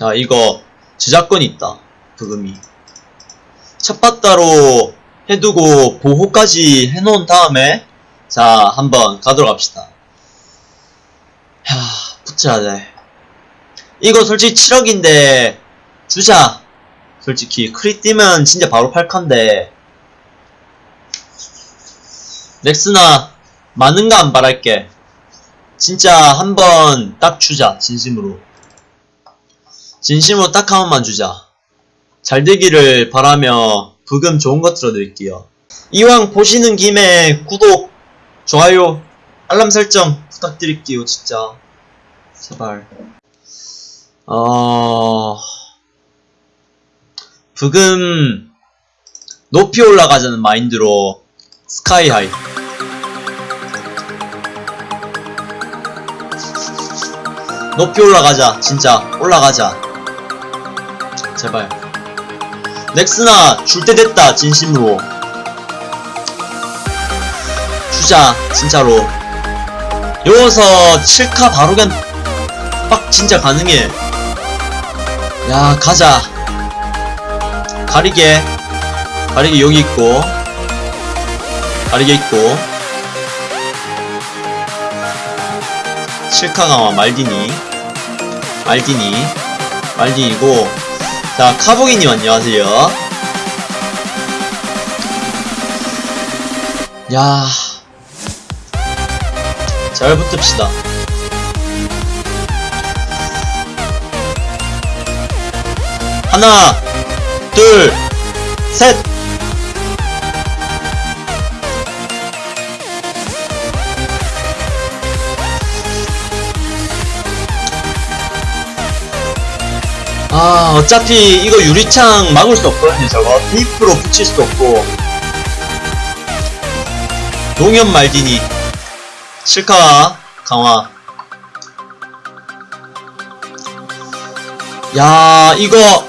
자 이거 저작권 있다 부금이. 첫바따로 해두고 보호까지 해놓은 다음에 자 한번 가도록 합시다. 야 붙여야 돼 이거 솔직히 7억인데 주자. 솔직히 크리 뛰면 진짜 바로 팔 컨데 넥스나 많은 거 안 바랄게. 진짜 한번 딱 주자 진심으로 진심으로 딱 한 번만 주자. 잘 되기를 바라며 부금 좋은 거 틀어드릴게요. 이왕 보시는 김에 구독 좋아요 알람 설정 부탁드릴게요 진짜. 제발. 어... 부금 높이 올라가자는 마인드로 스카이 하이. 높이 올라가자 진짜. 올라가자 제발. 넥스나 줄 때 됐다 진심으로. 주자 진짜로. 여기서 7카 바로 그냥 빡 진짜 가능해. 야 가자. 가리개. 가리개 여기 있고. 가리개 있고. 실카가와 말디니. 말디니. 말디니고 자 카보기님 안녕하세요 야. 잘 붙읍시다. 하나, 둘, 셋! 아, 어차피 이거 유리창 막을 수 없거든요, 저거. 테이프로 붙일 수도 없고. 농협 말디니. 실카, 강화. 야, 이거.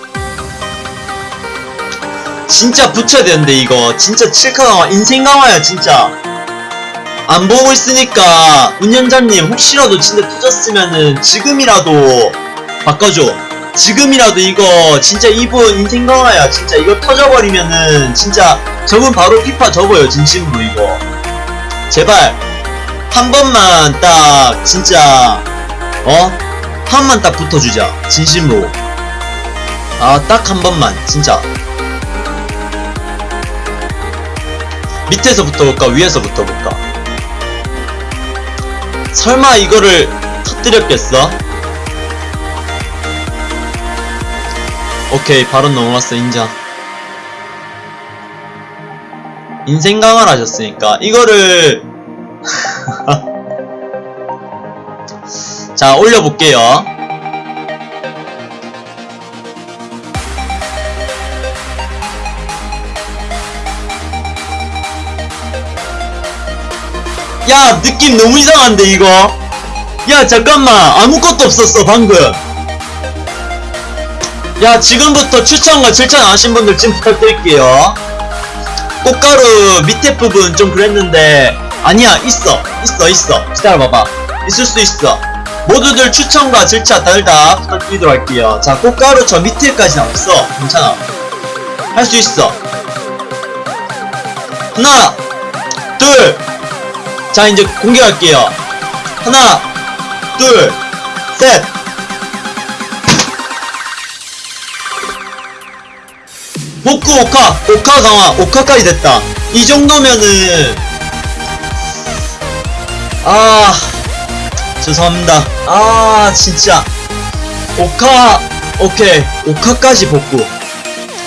진짜 붙여야 되는데, 이거. 진짜 칠카 강화, 인생 강화야, 진짜. 안 보고 있으니까, 운영자님, 혹시라도 진짜 터졌으면은, 지금이라도 바꿔줘. 지금이라도 이거 진짜 이분 인생 강화야 진짜 이거 터져버리면은 진짜 저분 바로 피파 접어요 진심으로 이거 제발 한 번만 딱 진짜 어? 한 번만 딱 붙어주자 진심으로 아 딱 한 번만 진짜 밑에서 붙어볼까 위에서 붙어볼까 설마 이거를 터뜨렸겠어? 오케이 바로 넘어갔어 인정. 인생 강화를 하셨으니까 이거를 자 올려볼게요. 야 느낌 너무 이상한데 이거? 야 잠깐만. 아무것도 없었어 방금 야 지금부터 추천과 질천 안 하신 분들 지금 부탁드릴게요. 꽃가루 밑에 부분 좀 그랬는데 아니야 있어 있어 있어. 기다려봐봐. 있을 수 있어. 모두들 추천과 질차 다들 다 부탁드리도록 할게요. 자 꽃가루 저 밑에까지는 없어. 괜찮아. 할 수 있어. 하나 둘 자 이제 공개할게요. 하나 둘셋 복구 오카 오카 강화 오카까지 됐다. 이 정도면은. 아 죄송합니다. 아 진짜. 오카 오케이. 오카까지 복구.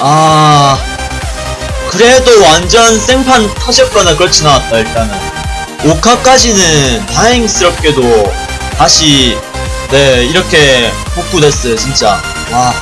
아 그래도 완전 생판 터졌거나 그렇진 않았다 일단은. 오카까지는 다행스럽게도 다시 네 이렇게 복구됐어요 진짜. 와